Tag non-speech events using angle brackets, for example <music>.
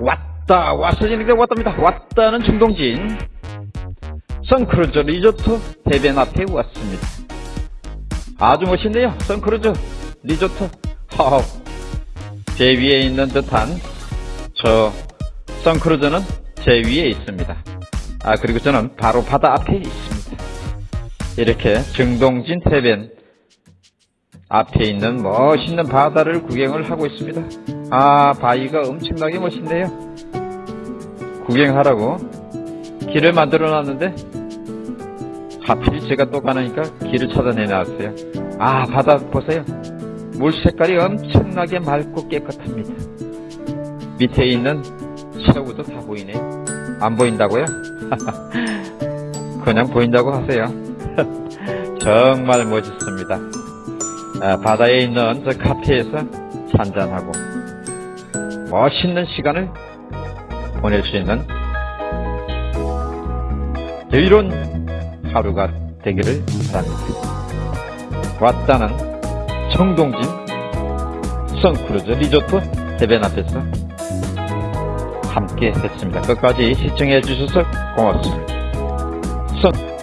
왔다 왔으니까 왔답니다. 왔다는 정동진. 선크루즈 리조트 해변 앞에 왔습니다. 아주 멋있네요. 선크루즈 리조트. 하우 제 위에 있는 듯한 저 선크루즈는 제 위에 있습니다. 아 그리고 저는 바로 바다 앞에 있습니다. 이렇게 정동진 해변 앞에 있는 멋있는 바다를 구경을 하고 있습니다 아 바위가 엄청나게 멋있네요. 구경하라고. 길을 만들어 놨는데 하필 제가 또 가니까 길을 찾아내 놨어요. 아 바다 보세요. 물 색깔이 엄청나게 맑고 깨끗합니다. 밑에 있는 새우도 다 보이네요. 안 보인다고요? <laughs> 그냥 보인다고 하세요. <laughs> 정말 멋있습니다. 아, 바다에 있는 저 카페에서 한잔하고 멋있는 시간을 보낼 수 있는 여유로운 하루가 되기를 바랍니다. 왔다는 정동진 선크루즈 리조트 해변 앞에서 함께 했습니다. 끝까지 시청해 주셔서 고맙습니다. 선